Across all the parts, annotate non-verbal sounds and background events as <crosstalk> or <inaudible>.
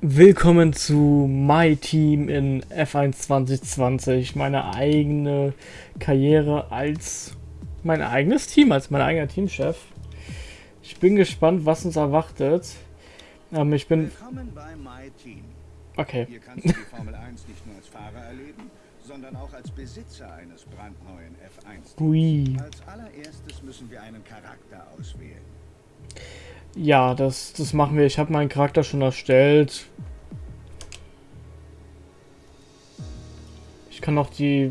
Willkommen zu My Team in F1 2020. Meine eigene Karriere als mein eigenes Team, als mein eigener Teamchef. Ich bin gespannt, was uns erwartet. Ähm, ich bin. Willkommen bei My Team. Okay. Hier kannst du die Formel 1 nicht nur als Fahrer erleben, sondern auch als Besitzer eines brandneuen F1. Ui. Als allererstes müssen wir einen Charakter auswählen. Ja, das, das machen wir. Ich habe meinen Charakter schon erstellt. Ich kann noch die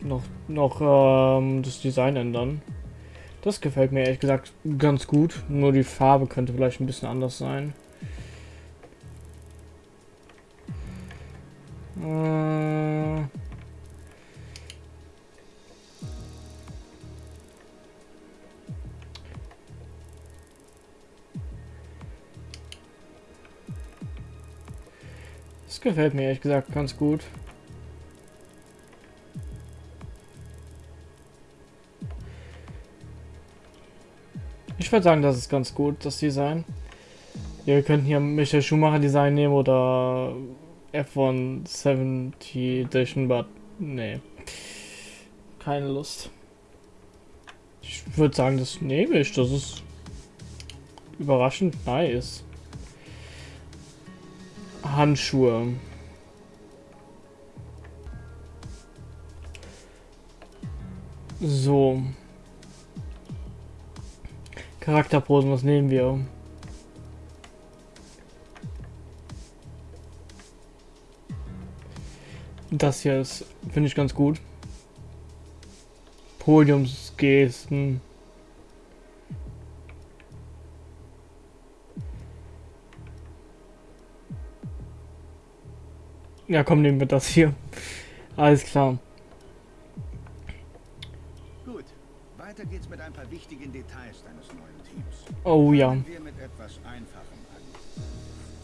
noch noch ähm, das Design ändern. Das gefällt mir ehrlich gesagt ganz gut. Nur die Farbe könnte vielleicht ein bisschen anders sein. Äh gefällt mir ehrlich gesagt ganz gut. Ich würde sagen, das ist ganz gut, das Design. Ja, wir könnten hier Michael Schumacher Design nehmen oder F1 70 Edition, but nee. Keine Lust. Ich würde sagen, das nehme ich. Das ist überraschend nice. Handschuhe. So. Charakterposen, was nehmen wir? Das hier ist, finde ich ganz gut. Podiumsgesten. Ja, komm, nehmen wir das hier. Alles klar. Gut, weiter geht's mit ein paar wichtigen Details deines neuen Teams. Oh ja. Wir mit etwas Einfachem an.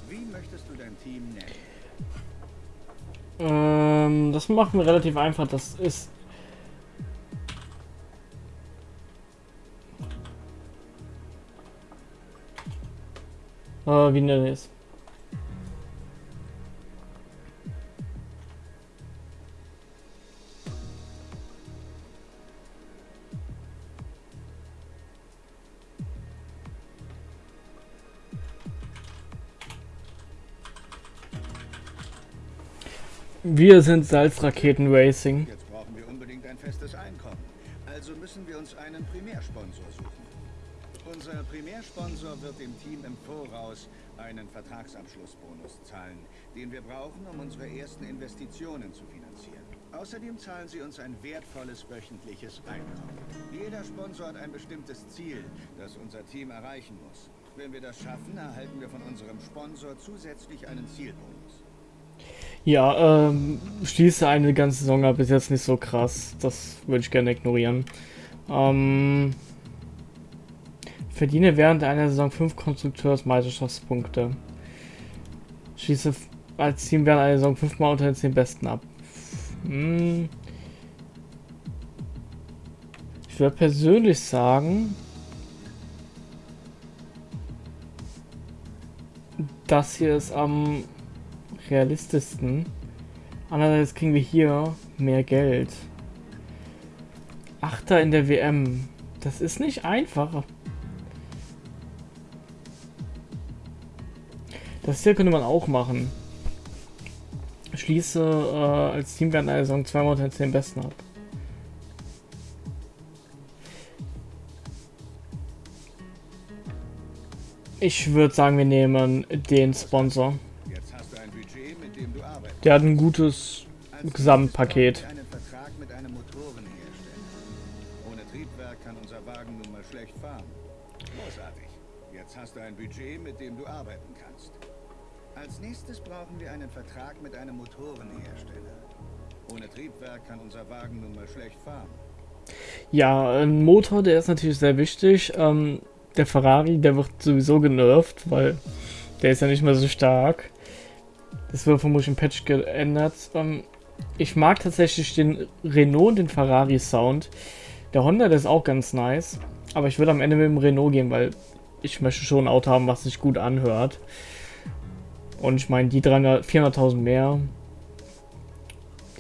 Wie möchtest du dein Team nennen? Ähm, das machen wir relativ einfach. Das ist. Äh, wie nennt es? Wir sind Salzraketen Racing. Jetzt brauchen wir unbedingt ein festes Einkommen. Also müssen wir uns einen Primärsponsor suchen. Unser Primärsponsor wird dem Team im Voraus einen Vertragsabschlussbonus zahlen, den wir brauchen, um unsere ersten Investitionen zu finanzieren. Außerdem zahlen sie uns ein wertvolles wöchentliches Einkommen. Jeder Sponsor hat ein bestimmtes Ziel, das unser Team erreichen muss. Wenn wir das schaffen, erhalten wir von unserem Sponsor zusätzlich einen Zielbonus. Ja, ähm, schließe eine ganze Saison ab, ist jetzt nicht so krass. Das würde ich gerne ignorieren. Ähm, verdiene während einer Saison 5 Konstrukteursmeisterschaftspunkte. Schließe als Team während einer Saison 5 Mal unter den 10 Besten ab. Hm. Ich würde persönlich sagen, das hier ist am realistischsten. Andererseits kriegen wir hier mehr Geld. Achter in der WM. Das ist nicht einfach. Das hier könnte man auch machen. Schließe äh, als Team während einer Saison zweimal unter den 10 Besten ab. Ich würde sagen, wir nehmen den Sponsor. Der hat ein gutes Gesamtpaket. hast du ein Budget, mit dem du arbeiten kannst. Als nächstes brauchen wir einen Vertrag mit einem Motorenhersteller. Ohne Triebwerk kann unser Wagen nun mal schlecht fahren. Ja, ein Motor, der ist natürlich sehr wichtig. Ähm, der Ferrari, der wird sowieso genervt, weil der ist ja nicht mehr so stark. Das wird vermutlich im Patch geändert. Ähm, ich mag tatsächlich den Renault und den Ferrari Sound. Der Honda, der ist auch ganz nice. Aber ich würde am Ende mit dem Renault gehen, weil ich möchte schon ein Auto haben, was sich gut anhört. Und ich meine, die 400.000 mehr,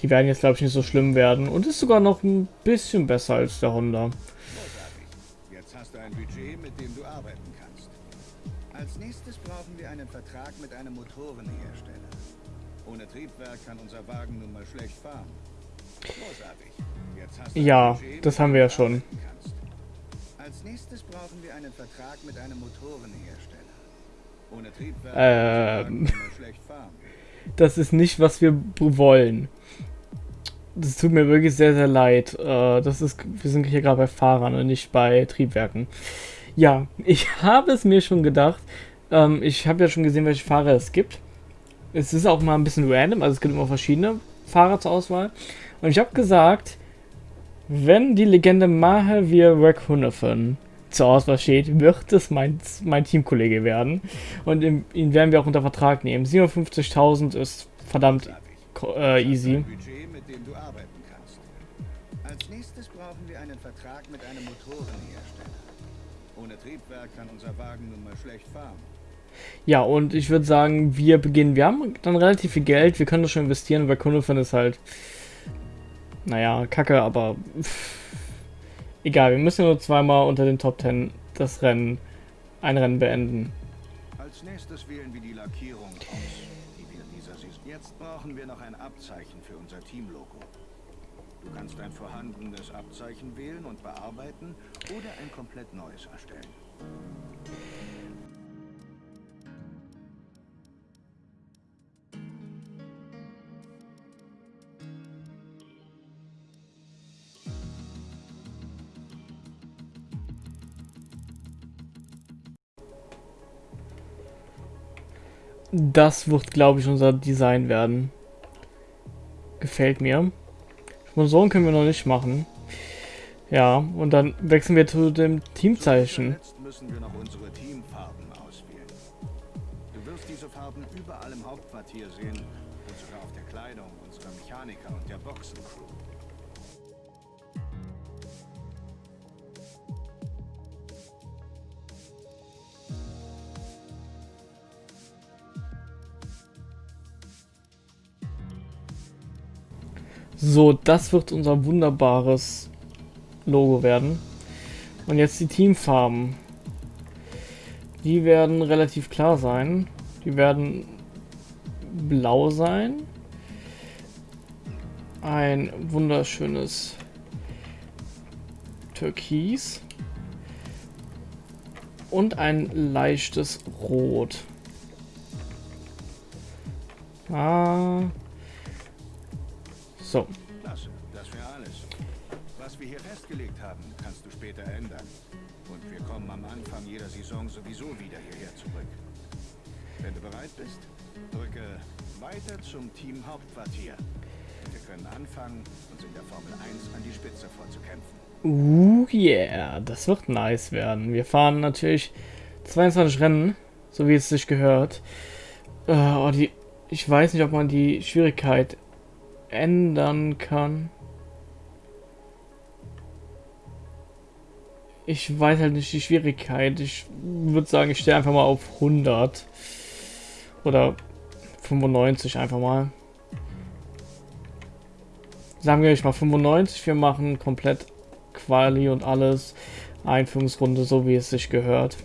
die werden jetzt, glaube ich, nicht so schlimm werden. Und ist sogar noch ein bisschen besser als der Honda. Jetzt hast du ein Budget, mit dem du arbeiten kannst. Als nächstes brauchen wir einen Vertrag mit einem Motorenhersteller. Ohne Triebwerk kann unser Wagen nun mal schlecht fahren. Großartig. Jetzt hast du ja, das haben wir ja schon. Als nächstes brauchen wir einen Vertrag mit einem Motorenhersteller. Ohne Triebwerk ähm, schlecht fahren. Das ist nicht, was wir wollen. Das tut mir wirklich sehr, sehr leid. Äh, das ist, wir sind hier gerade bei Fahrern und nicht bei Triebwerken. Ja, <laughs> ich habe es mir schon gedacht. Ähm, ich habe ja schon gesehen, welche Fahrer es gibt. Es ist auch mal ein bisschen random, also es gibt immer verschiedene Fahrer zur Auswahl. Und ich habe gesagt, wenn die Legende Mahavir Rekhunofen zur Auswahl steht, wird es mein, mein Teamkollege werden. Und ihn werden wir auch unter Vertrag nehmen. 57.000 ist verdammt äh, easy. Als nächstes brauchen wir einen Vertrag mit einem Motorenhersteller. Triebwerk kann unser Wagen nun mal schlecht fahren. Ja, und ich würde sagen, wir beginnen. Wir haben dann relativ viel Geld, wir können das schon investieren, weil Kunde ist halt, naja, kacke, aber pff, egal, wir müssen nur zweimal unter den Top 10 das Rennen, ein Rennen beenden. Als nächstes wählen wir die Lackierung aus, die wir in dieser Saison. Jetzt brauchen wir noch ein Abzeichen für unser Teamlogo. Du kannst ein vorhandenes Abzeichen wählen und bearbeiten oder ein komplett neues erstellen. Das wird, glaube ich, unser Design werden. Gefällt mir. Sponsoren können wir noch nicht machen. Ja, und dann wechseln wir zu dem Teamzeichen. müssen wir noch unsere Teamfarben auswählen. Du wirst diese Farben überall im Hauptquartier sehen und sogar auf der Kleidung unserer Mechaniker und der Boxencrew. So, das wird unser wunderbares Logo werden. Und jetzt die Teamfarben. Die werden relativ klar sein. Die werden blau sein. Ein wunderschönes Türkis. Und ein leichtes Rot. Ah, so. Klasse, das wäre alles. Was wir hier festgelegt haben, kannst du später ändern. Und wir kommen am Anfang jeder Saison sowieso wieder hierher zurück. Wenn du bereit bist, drücke weiter zum Team Hauptquartier. Wir können anfangen, uns in der Formel 1 an die Spitze vorzukämpfen. Uh, yeah, das wird nice werden. Wir fahren natürlich 22 Rennen, so wie es sich gehört. Uh, oh, die, ich weiß nicht, ob man die Schwierigkeit ändern kann. Ich weiß halt nicht die Schwierigkeit. Ich würde sagen, ich stehe einfach mal auf 100. Oder 95 einfach mal. Sagen wir ich mal 95. Wir machen komplett Quali und alles. Einführungsrunde, so wie es sich gehört.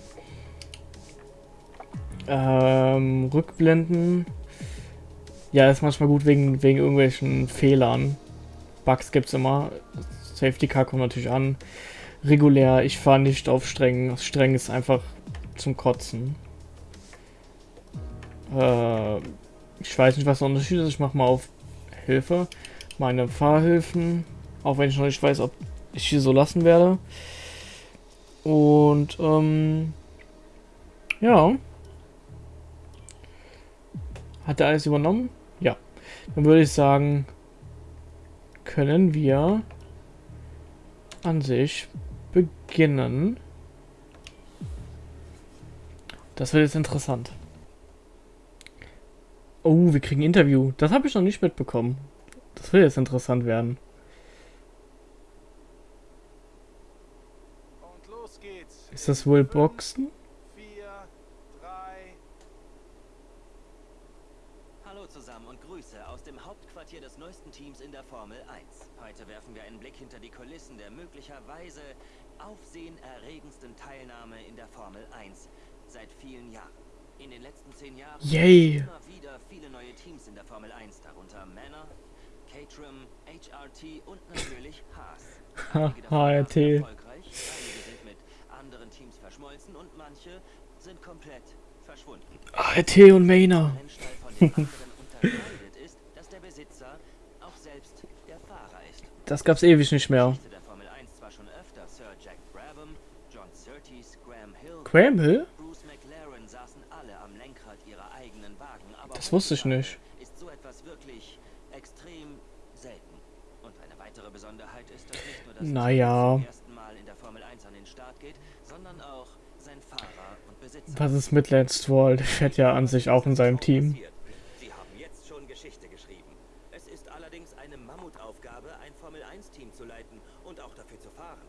Ähm, Rückblenden. Ja, ist manchmal gut wegen, wegen irgendwelchen Fehlern. Bugs gibt es immer. Safety Car kommt natürlich an. Regulär, ich fahre nicht auf streng. Streng ist einfach zum Kotzen. Äh, ich weiß nicht, was der Unterschied ist. Ich mache mal auf Hilfe. Meine Fahrhilfen. Auch wenn ich noch nicht weiß, ob ich hier so lassen werde. Und, ähm, ja. Hat er alles übernommen? Dann würde ich sagen, können wir an sich beginnen. Das wird jetzt interessant. Oh, wir kriegen ein Interview. Das habe ich noch nicht mitbekommen. Das wird jetzt interessant werden. Ist das wohl Boxen? Hallo zusammen und Grüße aus dem Hauptquartier des neuesten Teams in der Formel 1. Heute werfen wir einen Blick hinter die Kulissen der möglicherweise aufsehenerregendsten Teilnahme in der Formel 1 seit vielen Jahren. In den letzten zehn Jahren Yay. immer wieder viele neue Teams in der Formel 1, darunter Manor, Caterham, HRT und natürlich <laughs> Haas. HRT. erfolgreich, einige sind mit anderen Teams verschmolzen und manche sind komplett. ART und Mainer. Das gab's ewig nicht mehr. Geschichte der Formel 1 zwar schon öfter Sir Jack Brabham, John Surtees, Graham Hill, Das wusste ich nicht. Naja. Team zum ersten Mal in der Formel 1 an den Start geht, sondern auch sein Fahrer und Besitzer. Was ist mit Lance Stroll? Der fährt ja an sich auch in seinem Team. Sie haben jetzt schon Geschichte geschrieben. Es ist allerdings eine Mammutaufgabe, ein Formel-1-Team zu leiten und auch dafür zu fahren.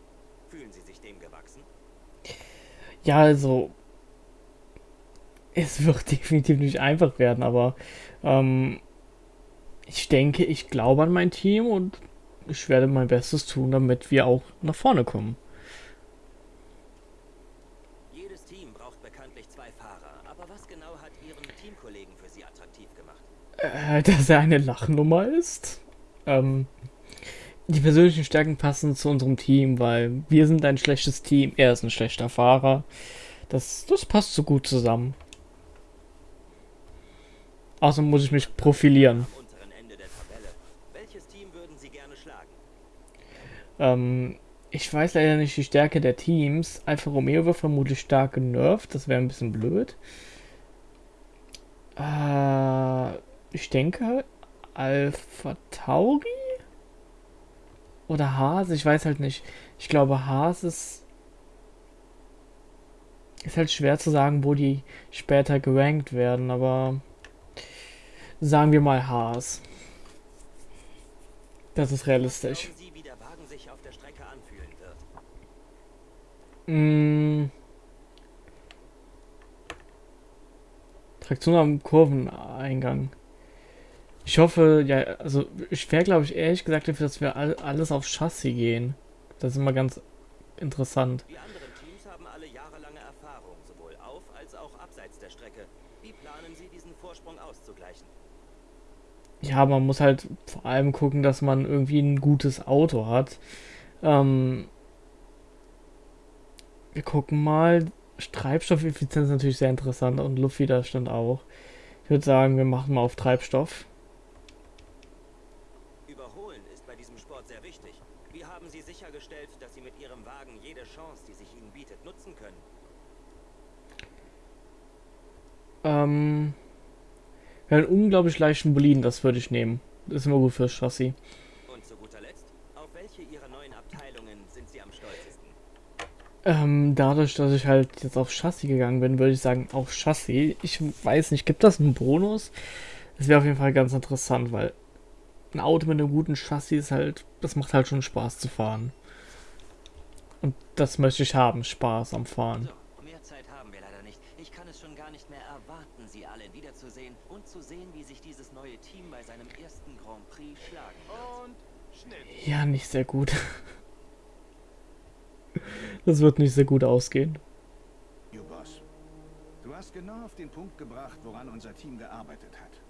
Fühlen Sie sich dem gewachsen? Ja, also. Es wird <laughs> definitiv nicht einfach werden, aber ähm, ich denke, ich glaube an mein Team und ich werde mein Bestes tun, damit wir auch nach vorne kommen. Jedes Team braucht bekanntlich zwei Fahrer. Aber was genau hat Ihren Teamkollegen für Sie attraktiv gemacht? Äh, dass er eine Lachnummer ist. Ähm, die persönlichen Stärken passen zu unserem Team, weil wir sind ein schlechtes Team, er ist ein schlechter Fahrer. Das, das passt so gut zusammen. Außerdem muss ich mich profilieren. Ähm, ich weiß leider nicht die Stärke der Teams. Alfa Romeo wird vermutlich stark genervt. Das wäre ein bisschen blöd. Äh, ich denke Alpha Tauri? Oder Haas? Ich weiß halt nicht. Ich glaube, Haas ist. Ist halt schwer zu sagen, wo die später gerankt werden, aber. Sagen wir mal Haas. Das ist realistisch. Sie, wie der Wagen sich auf der Strecke anfühlen wird? Mm. Traktion am Kurveneingang. Ich hoffe, ja, also ich wäre, glaube ich, ehrlich gesagt dafür, dass wir all, alles auf Chassis gehen. Das ist immer ganz interessant. Die anderen Teams haben alle jahrelange Erfahrung, sowohl auf als auch abseits der Strecke. Wie planen Sie, diesen Vorsprung auszugleichen? Ja, man muss halt vor allem gucken, dass man irgendwie ein gutes Auto hat. Ähm, wir gucken mal. Treibstoffeffizienz ist natürlich sehr interessant und Luftwiderstand auch. Ich würde sagen, wir machen mal auf Treibstoff. Überholen ist bei diesem Sport sehr wichtig. Wie haben Sie sichergestellt, dass Sie mit Ihrem Wagen jede Chance, die sich Ihnen bietet, nutzen können? Ähm, wir haben einen unglaublich leichten Boliden, das würde ich nehmen. Das ist immer gut fürs Chassis. Und zu guter Letzt, auf welche Ihrer neuen Abteilungen sind Sie am stolzesten? Ähm, dadurch, dass ich halt jetzt auf Chassis gegangen bin, würde ich sagen, auf Chassis. Ich weiß nicht, gibt das einen Bonus? Das wäre auf jeden Fall ganz interessant, weil ein Auto mit einem guten Chassis ist halt, das macht halt schon Spaß zu fahren. Und das möchte ich haben, Spaß am Fahren. So, mehr Zeit haben wir leider nicht. Ich kann es schon gar nicht mehr erwarten, Sie alle wiederzusehen und zu sehen, wie sich dieses neue Team bei seinem ersten Grand Prix schlagen wird. Und Schnitt. Ja, nicht sehr gut. <laughs> Das wird nicht sehr gut ausgehen. You Boss. Du hast genau auf den Punkt gebracht, woran unser Team gearbeitet hat.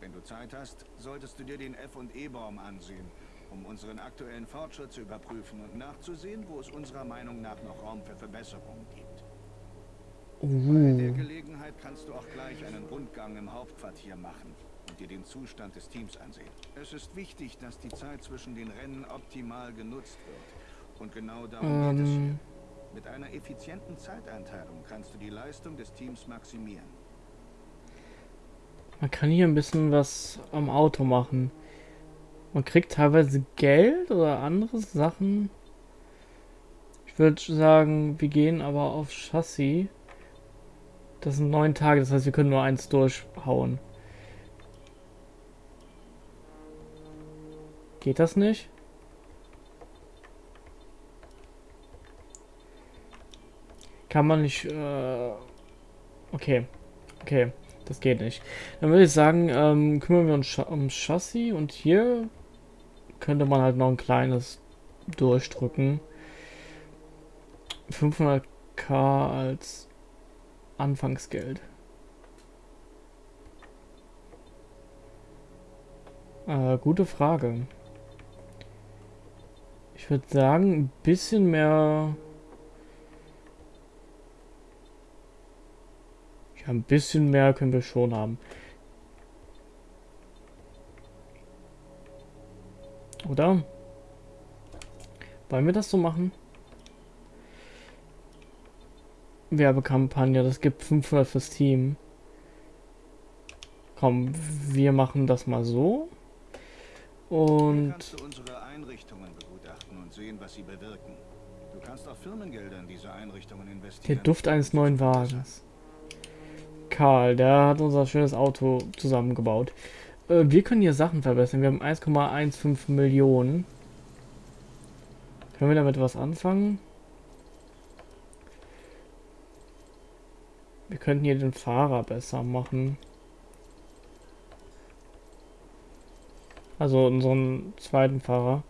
Wenn du Zeit hast, solltest du dir den F&E-Baum ansehen, um unseren aktuellen Fortschritt zu überprüfen und nachzusehen, wo es unserer Meinung nach noch Raum für Verbesserungen gibt. Bei der Uh, Gelegenheit kannst du auch gleich einen Rundgang im Hauptquartier machen und dir den Zustand des Teams ansehen. Es ist wichtig, dass die Zeit zwischen den Rennen optimal genutzt wird. Und genau darum geht es hier. ähm, Mit einer effizienten Zeiteinteilung kannst du die Leistung des Teams maximieren. man kann hier ein bisschen was am Auto machen. Man kriegt teilweise Geld oder andere Sachen. Ich würde sagen, wir gehen aber auf Chassis. Das sind neun Tage, das heißt, wir können nur eins durchhauen. Geht das nicht? Kann man nicht. Äh okay. Okay. Das geht nicht. Dann würde ich sagen, ähm, kümmern wir uns um Chassis und hier könnte man halt noch ein kleines durchdrücken. 500k als Anfangsgeld. Äh, gute Frage. Ich würde sagen, ein bisschen mehr... Ja, ein bisschen mehr können wir schon haben. Oder? Wollen wir das so machen? Werbekampagne, das gibt 500 fürs Team. Komm, wir machen das mal so. Und... Und sehen, was sie bewirken. Du kannst auch Firmengelder in diese Einrichtungen Der. Duft eines neuen Wagens. Karl, der hat unser schönes Auto zusammengebaut. Äh, wir können hier Sachen verbessern. Wir haben 1,15 Millionen. Können wir damit was anfangen? Wir könnten hier den Fahrer besser machen. Also unseren zweiten Fahrer.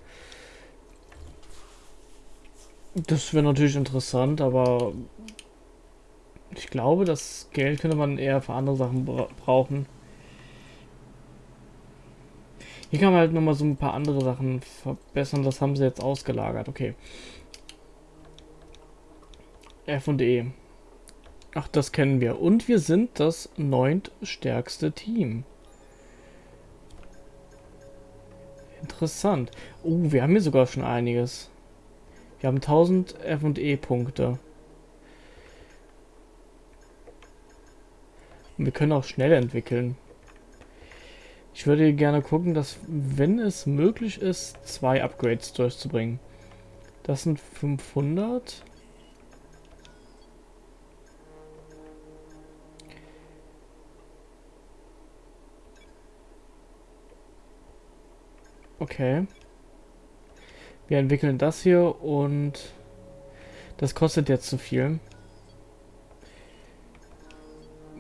Das wäre natürlich interessant, aber ich glaube, das Geld könnte man eher für andere Sachen bra brauchen. Hier kann man halt nochmal so ein paar andere Sachen verbessern. Das haben sie jetzt ausgelagert. Okay. F und E. Ach, das kennen wir. Und wir sind das neuntstärkste Team. Interessant. Oh, wir haben hier sogar schon einiges. Wir haben 1000 F&E Punkte. Und wir können auch schnell entwickeln. Ich würde gerne gucken, dass, wenn es möglich ist, zwei Upgrades durchzubringen. Das sind 500. Okay. Wir entwickeln das hier und das kostet jetzt zu viel.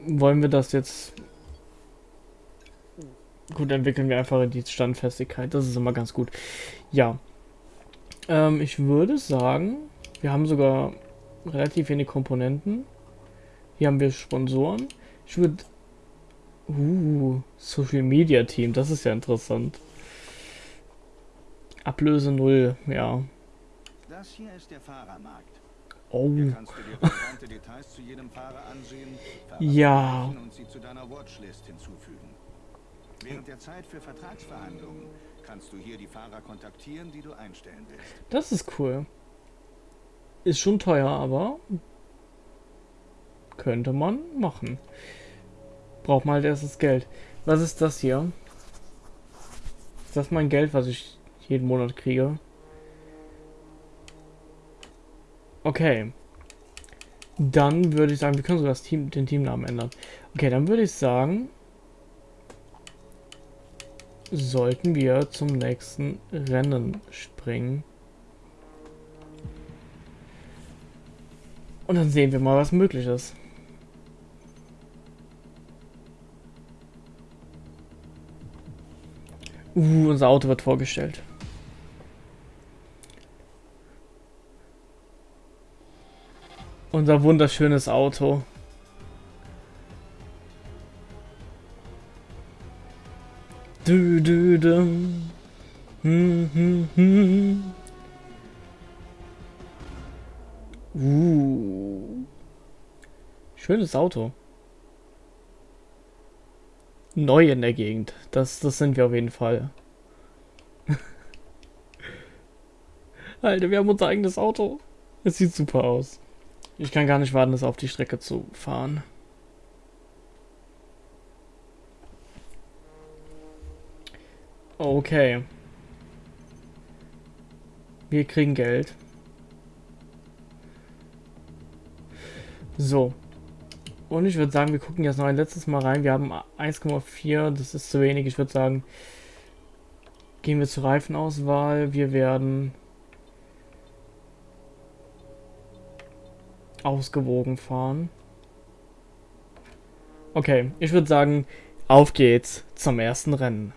Wollen wir das jetzt... Gut, entwickeln wir einfach die Standfestigkeit. Das ist immer ganz gut. Ja. Ähm, ich würde sagen, wir haben sogar relativ wenig Komponenten. Hier haben wir Sponsoren. Ich würde... Uh, Social Media Team, das ist ja interessant. Ablöse 0, ja. Das hier ist der Fahrermarkt. Oh. Ansehen, Ja. Während der Zeit für Vertragsverhandlungen kannst du hier die Fahrer kontaktieren, die du einstellen willst. Das ist cool. Ist schon teuer, aber könnte man machen. Braucht mal halt erst das Geld. Was ist das hier? Ist das mein Geld, was ich jeden Monat kriege? Okay. Dann würde ich sagen, wir können sogar Team, den Teamnamen ändern. Okay, dann würde ich sagen, sollten wir zum nächsten Rennen springen. Und dann sehen wir mal, was möglich ist. Uh, unser Auto wird vorgestellt. Unser wunderschönes Auto. Du, du, dum. Hm, hm, hm. Uh. Schönes Auto. Neu in der Gegend. Das, das sind wir auf jeden Fall. <laughs> Alter, wir haben unser eigenes Auto. Es sieht super aus. Ich kann gar nicht warten, das auf die Strecke zu fahren. Okay. Wir kriegen Geld. So. Und ich würde sagen, wir gucken jetzt noch ein letztes Mal rein. Wir haben 1,4, das ist zu wenig. Ich würde sagen, gehen wir zur Reifenauswahl. Wir werden ausgewogen fahren. Okay, ich würde sagen, auf geht's zum ersten Rennen.